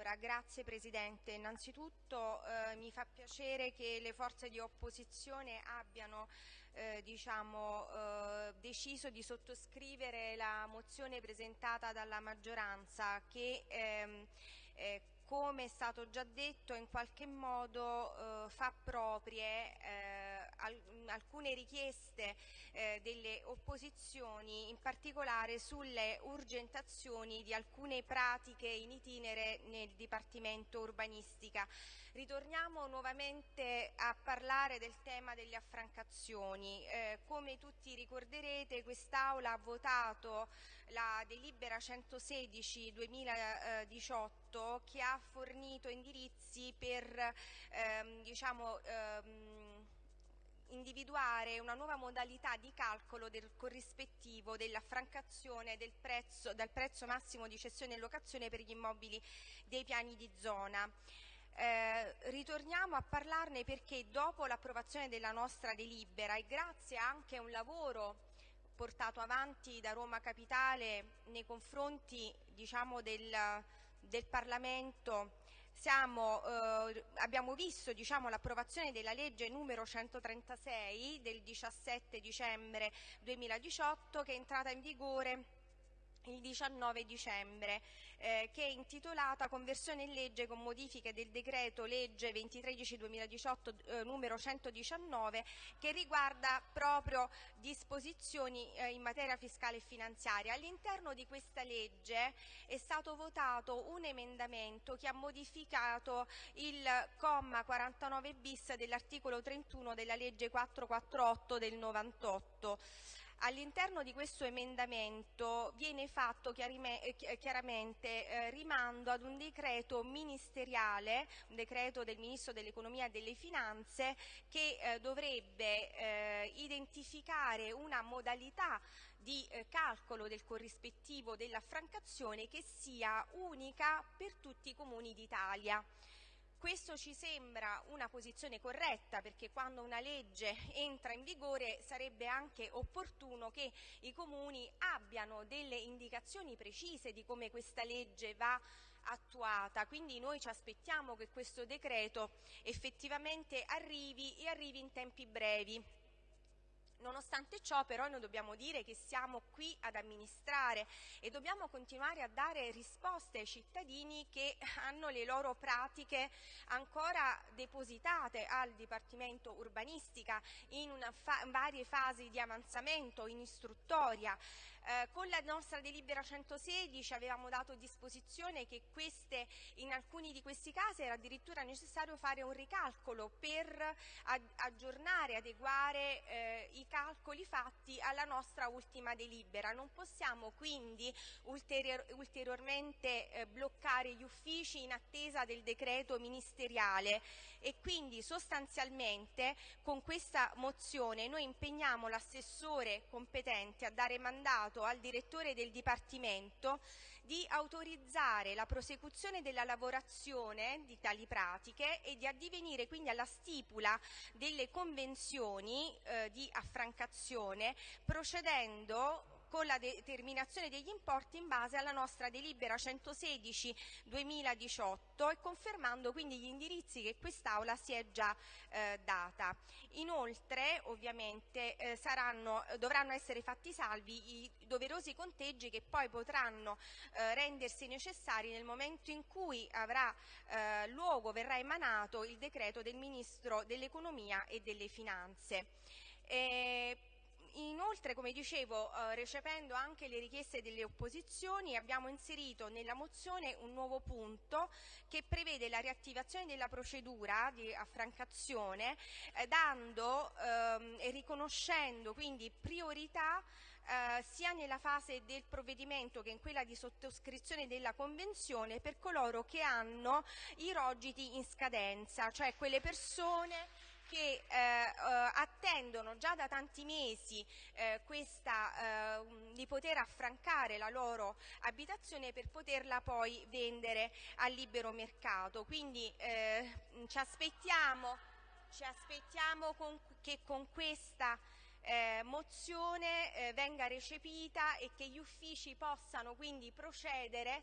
Allora, grazie Presidente. Innanzitutto eh, mi fa piacere che le forze di opposizione abbiano eh, diciamo, eh, deciso di sottoscrivere la mozione presentata dalla maggioranza che ehm, eh, come è stato già detto in qualche modo eh, fa proprie eh, alcune richieste eh, delle opposizioni, in particolare sulle urgentazioni di alcune pratiche in itinere nel Dipartimento Urbanistica. Ritorniamo nuovamente a parlare del tema delle affrancazioni. Eh, come tutti ricorderete quest'Aula ha votato la delibera 116 2018 che ha fornito indirizzi per ehm, diciamo, ehm, individuare una nuova modalità di calcolo del corrispettivo dell'affrancazione del prezzo, dal prezzo massimo di cessione e locazione per gli immobili dei piani di zona. Eh, ritorniamo a parlarne perché dopo l'approvazione della nostra delibera e grazie anche a un lavoro portato avanti da Roma Capitale nei confronti diciamo, del, del, Parlamento siamo, eh, abbiamo visto diciamo, l'approvazione della legge numero 136 del 17 dicembre 2018 che è entrata in vigore il 19 dicembre, eh, che è intitolata Conversione in legge con modifiche del decreto legge 2013-2018 eh, numero 119 che riguarda proprio disposizioni eh, in materia fiscale e finanziaria. All'interno di questa legge è stato votato un emendamento che ha modificato il comma 49 bis dell'articolo 31 della legge 448 del 98. All'interno di questo emendamento viene fatto eh, chiaramente eh, rimando ad un decreto ministeriale, un decreto del Ministro dell'Economia e delle Finanze che eh, dovrebbe eh, identificare una modalità di eh, calcolo del corrispettivo dell'affrancazione che sia unica per tutti i comuni d'Italia. Questo ci sembra una posizione corretta perché quando una legge entra in vigore sarebbe anche opportuno che i comuni abbiano delle indicazioni precise di come questa legge va attuata, quindi noi ci aspettiamo che questo decreto effettivamente arrivi e arrivi in tempi brevi. Nonostante ciò però noi dobbiamo dire che siamo qui ad amministrare e dobbiamo continuare a dare risposte ai cittadini che hanno le loro pratiche ancora depositate al Dipartimento Urbanistica in fa varie fasi di avanzamento, in istruttoria. Eh, con la nostra delibera 116 avevamo dato disposizione che queste, in alcuni di questi casi era addirittura necessario fare un ricalcolo per aggiornare, adeguare eh, i calcoli fatti alla nostra ultima delibera. Non possiamo quindi ulterior ulteriormente eh, bloccare gli uffici in attesa del decreto ministeriale e quindi sostanzialmente con questa mozione noi impegniamo l'assessore competente a dare mandato al direttore del Dipartimento di autorizzare la prosecuzione della lavorazione di tali pratiche e di addivenire quindi alla stipula delle convenzioni eh, di affrancamento francazione procedendo con la determinazione degli importi in base alla nostra delibera 116-2018 e confermando quindi gli indirizzi che quest'Aula si è già eh, data. Inoltre ovviamente eh, saranno, dovranno essere fatti salvi i doverosi conteggi che poi potranno eh, rendersi necessari nel momento in cui avrà eh, luogo, verrà emanato il decreto del Ministro dell'Economia e delle Finanze. E Inoltre, come dicevo, eh, recependo anche le richieste delle opposizioni, abbiamo inserito nella mozione un nuovo punto che prevede la riattivazione della procedura di affrancazione eh, dando ehm, e riconoscendo quindi priorità eh, sia nella fase del provvedimento che in quella di sottoscrizione della convenzione per coloro che hanno i rogiti in scadenza, cioè quelle persone che eh, eh, attendono già da tanti mesi eh, questa, eh, di poter affrancare la loro abitazione per poterla poi vendere al libero mercato. Quindi eh, ci aspettiamo, ci aspettiamo con, che con questa eh, mozione eh, venga recepita e che gli uffici possano quindi procedere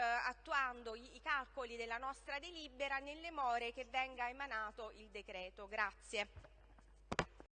attuando i, i calcoli della nostra delibera nelle more che venga emanato il decreto. Grazie.